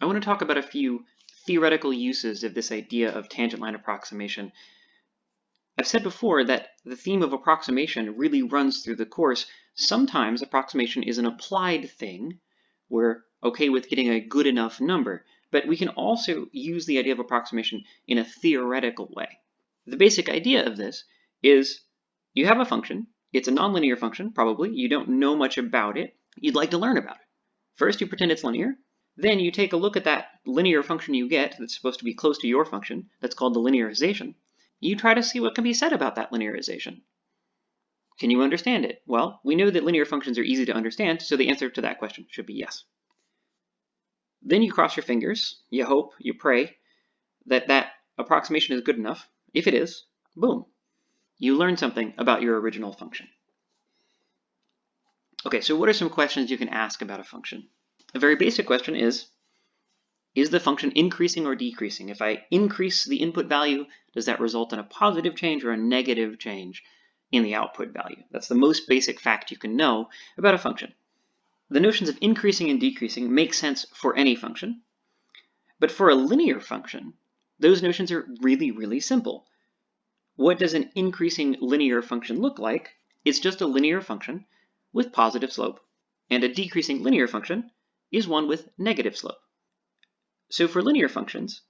I want to talk about a few theoretical uses of this idea of tangent line approximation. I've said before that the theme of approximation really runs through the course. Sometimes approximation is an applied thing. We're okay with getting a good enough number, but we can also use the idea of approximation in a theoretical way. The basic idea of this is you have a function, it's a nonlinear function, probably, you don't know much about it, you'd like to learn about it. First, you pretend it's linear, then you take a look at that linear function you get that's supposed to be close to your function, that's called the linearization. You try to see what can be said about that linearization. Can you understand it? Well, we know that linear functions are easy to understand, so the answer to that question should be yes. Then you cross your fingers, you hope, you pray that that approximation is good enough. If it is, boom, you learn something about your original function. Okay, so what are some questions you can ask about a function? A very basic question is, is the function increasing or decreasing? If I increase the input value, does that result in a positive change or a negative change in the output value? That's the most basic fact you can know about a function. The notions of increasing and decreasing make sense for any function, but for a linear function, those notions are really, really simple. What does an increasing linear function look like? It's just a linear function with positive slope. And a decreasing linear function is one with negative slope. So for linear functions,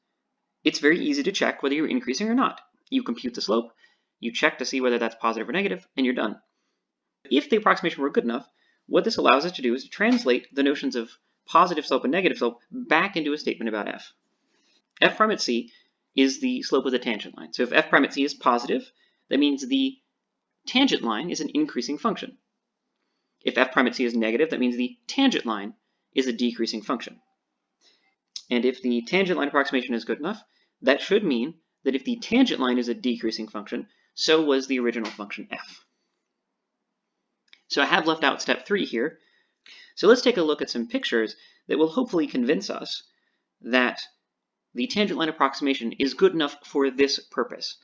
it's very easy to check whether you're increasing or not. You compute the slope, you check to see whether that's positive or negative, and you're done. If the approximation were good enough, what this allows us to do is to translate the notions of positive slope and negative slope back into a statement about f. f prime at c is the slope of the tangent line. So if f prime at c is positive, that means the tangent line is an increasing function. If f prime at c is negative, that means the tangent line is a decreasing function. And if the tangent line approximation is good enough, that should mean that if the tangent line is a decreasing function, so was the original function f. So I have left out step three here. So let's take a look at some pictures that will hopefully convince us that the tangent line approximation is good enough for this purpose.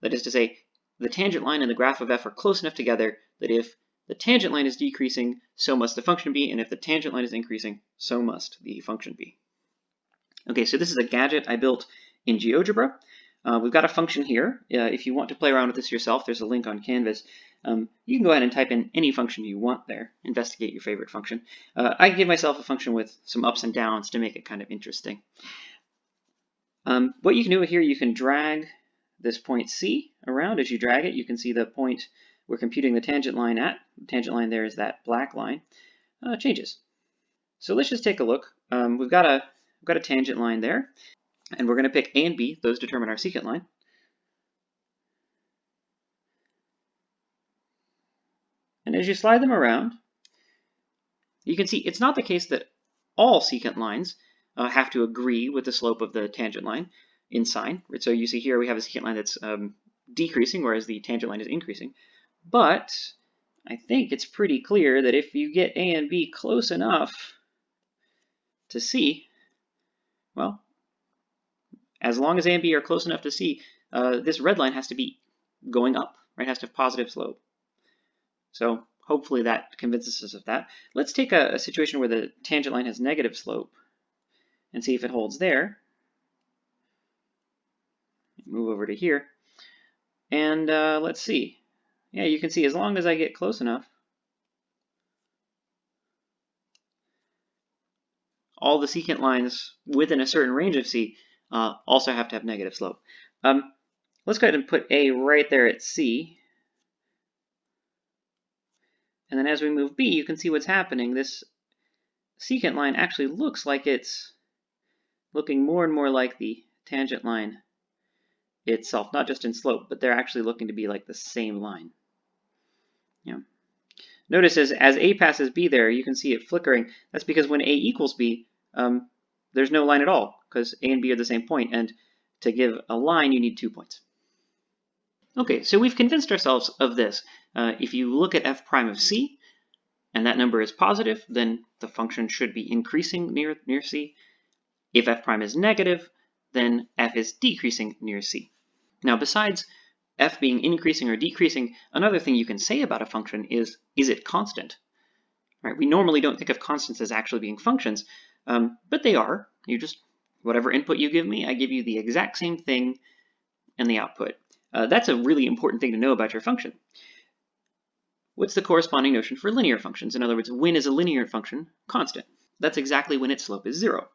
That is to say, the tangent line and the graph of f are close enough together that if the tangent line is decreasing, so must the function be, and if the tangent line is increasing, so must the function be. Okay, so this is a gadget I built in GeoGebra. Uh, we've got a function here. Uh, if you want to play around with this yourself, there's a link on Canvas. Um, you can go ahead and type in any function you want there. Investigate your favorite function. Uh, I give myself a function with some ups and downs to make it kind of interesting. Um, what you can do here, you can drag this point C around. As you drag it, you can see the point we're computing the tangent line at. Tangent line there is that black line. Uh, changes. So let's just take a look. Um, we've got a we've got a tangent line there, and we're going to pick A and B. Those determine our secant line. And as you slide them around, you can see it's not the case that all secant lines uh, have to agree with the slope of the tangent line in sign. So you see here we have a secant line that's um, decreasing, whereas the tangent line is increasing. But I think it's pretty clear that if you get A and B close enough to C, well, as long as A and B are close enough to C, uh, this red line has to be going up, right? It has to have positive slope. So hopefully that convinces us of that. Let's take a, a situation where the tangent line has negative slope and see if it holds there. Move over to here. And uh, let's see. Yeah, you can see as long as I get close enough, all the secant lines within a certain range of C uh, also have to have negative slope. Um, let's go ahead and put A right there at C. And then as we move B, you can see what's happening. This secant line actually looks like it's looking more and more like the tangent line itself, not just in slope, but they're actually looking to be like the same line. Yeah. Notice as, as A passes B there, you can see it flickering. That's because when A equals B, um, there's no line at all, because A and B are the same point, and to give a line, you need two points. Okay, so we've convinced ourselves of this. Uh, if you look at f prime of c, and that number is positive, then the function should be increasing near, near c. If f prime is negative, then f is decreasing near c. Now, besides f being increasing or decreasing, another thing you can say about a function is, is it constant? Right? We normally don't think of constants as actually being functions, um, but they are. You just, whatever input you give me, I give you the exact same thing and the output. Uh, that's a really important thing to know about your function. What's the corresponding notion for linear functions? In other words, when is a linear function constant? That's exactly when its slope is zero.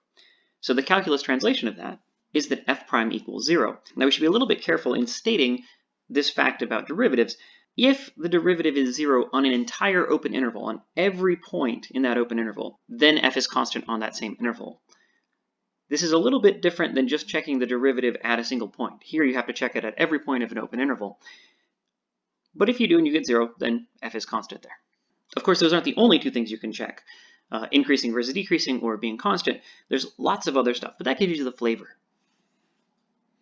So the calculus translation of that is that f prime equals zero. Now we should be a little bit careful in stating this fact about derivatives. If the derivative is zero on an entire open interval, on every point in that open interval, then f is constant on that same interval. This is a little bit different than just checking the derivative at a single point. Here you have to check it at every point of an open interval. But if you do and you get zero, then f is constant there. Of course, those aren't the only two things you can check, uh, increasing versus decreasing or being constant. There's lots of other stuff, but that gives you the flavor